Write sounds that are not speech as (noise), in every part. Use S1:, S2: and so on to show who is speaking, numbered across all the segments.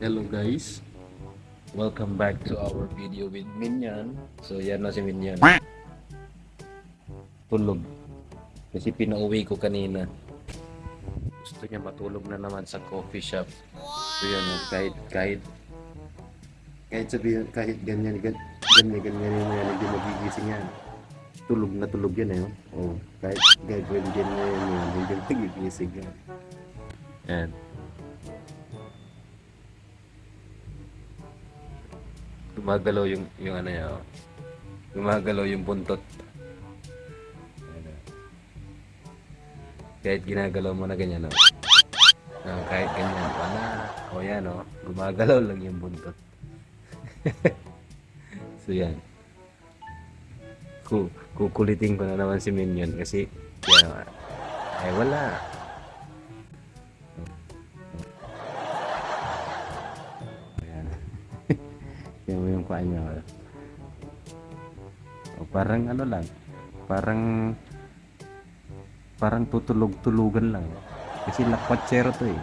S1: Hello guys. Welcome back to our video with Minyan. So yan na si Minyan. Tulog. Kasi pinauwi ko kanina. Gusto niya matulog na naman sa coffee shop. So yan, oh, kahit kahit kahit sabihin kahit ganyan gan, ganyan ganyan mo yan hindi magigising yan. Tulog na tulog yan eh. Oh, kahit gagawin ganyan yan hindi (laughs) magigising yan. Yan. Gumagalaw yung yung ano niya. oh. Gumagalaw yung buntot. Oh. Kahit ginagalaw mo na ganyan, oh. Ah, kahit ganyan, wala. O yan, oh. Gumagalaw lang yung buntot. (laughs) so yan. Ku kukulitin ko na naman si Minion kasi yan, oh. ay wala. Yan mo yung kuha niya. O, parang ano lang. Parang parang tutulog-tulugan lang. Kasi lakwatsero to eh.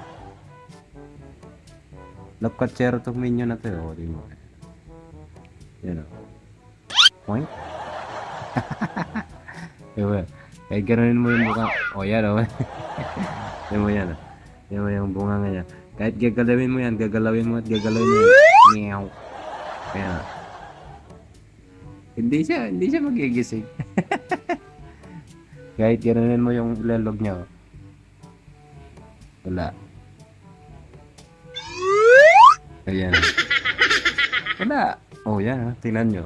S1: Lakwatsero to minion na to eh. O, di mo. Yan o. Point. (laughs) diba? Kahit ganunin mo yung mukha. O, yan o. (laughs) yan mo yan o. Yan mo yung bunga nga niya. Kahit gagalawin mo yan, gagalawin mo at gagalawin mo yan. Meow. Kaya, hindi siya, hindi siya magigising. (laughs) Kahit ganonin mo yung ilalog niya. oh. Wala. Ayan. Wala. Oh, yan. ah. Tingnan nyo.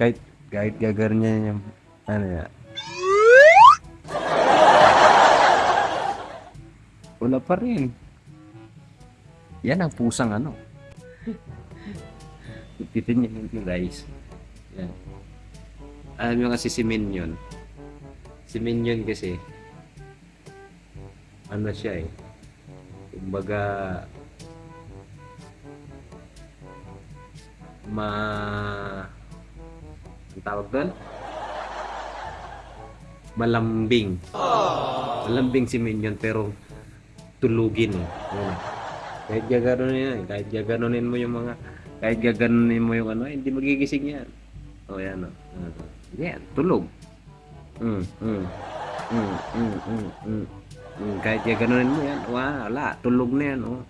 S1: Kahit, kahit gagar niya yung, ano yan. Wala pa rin. Yan ang pusang ano. Titin niyo yung guys. Yan. Alam nyo kasi si Minion. Si Minion kasi, ano siya eh. Kumbaga, ma... Ang tawag doon? Malambing. Malambing si Minion pero tulugin eh. Yan. Kahit gaganunin yan, kahit gaganunin mo yung mga, kahit gaganunin mo yung ano, hindi magigising yan. O yan o. Uh, yan, tulog. Mm, mm, mm, mm, mm, mm. Mm, kahit gaganunin mo yan, wala, tulog na yan oh.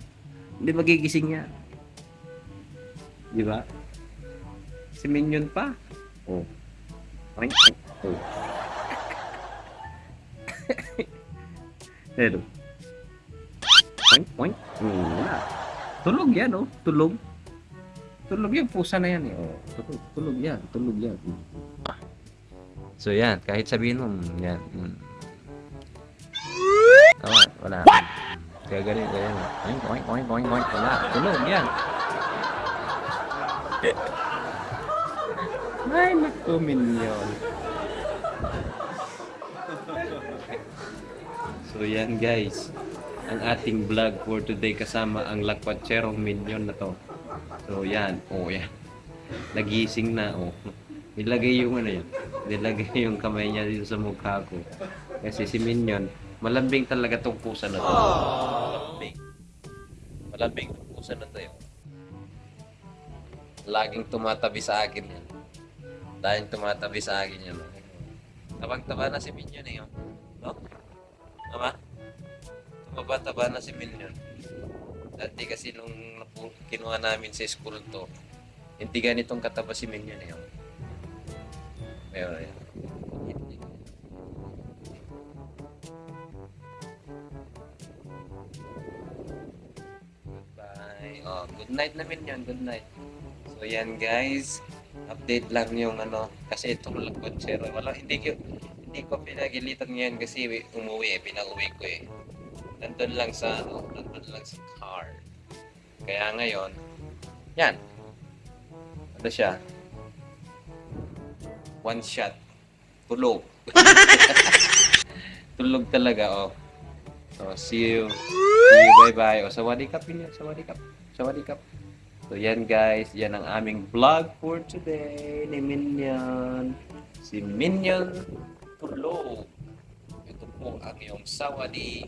S1: Hindi magigising yan. Di ba? Si Minion pa. Oh. Oink, oink, oh. (laughs) Pero, Oink, oink. Hmm, wala. Tulog yan, oh. Tulog. Tulog yan. Pusa na yan, eh. Oh, tulog, tulog yan. Tulog yan. So, yan. Kahit sabihin mo, mm, yan. Mm. Tama, wala. What? Kaya ganun, ganun. Oink, oink, oink, oink, oink. Wala. Tulog yan. Ay, naku, minion. So, yan, guys ang ating vlog for today kasama ang lakwatserong minion na to. So yan, oh yan. Nagising na, oh. Nilagay yung ano yan. Nilagay (laughs) yung kamay niya dito sa mukha ko. Kasi si Minion, malambing talaga tong pusa na to. Malambing. Malambing tong pusa na to yun. Laging tumatabi sa akin yan. Laging tumatabi sa akin yan. Tabag-taba na si Minion eh. oh. No? Tama? Tumaba-taba na si Minion. Dati kasi nung kinuha namin sa school to, hindi ganitong kataba si Minion eh. oh. Meron yan. Goodbye. Oh, good night na Minion. Good night. So yan guys. Update lang yung ano. Kasi itong lakwensero. Wala, hindi ko, hindi ko pinagilitan ngayon kasi umuwi eh. Pinauwi ko eh nandun lang sa ano, nandun lang sa car. Kaya ngayon, yan. Ano siya? One shot. Tulog. (laughs) Tulog talaga, oh. So, see you. See you, bye-bye. O, sawadikap yun yun. Sawadikap. Sawadikap. So, yan guys. Yan ang aming vlog for today ni Minion. Si Minion Tulog. Ito po ang iyong sawadi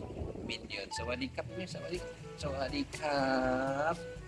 S1: มินยืนสวัสดีครับ สวัสดี สวัสดีครับ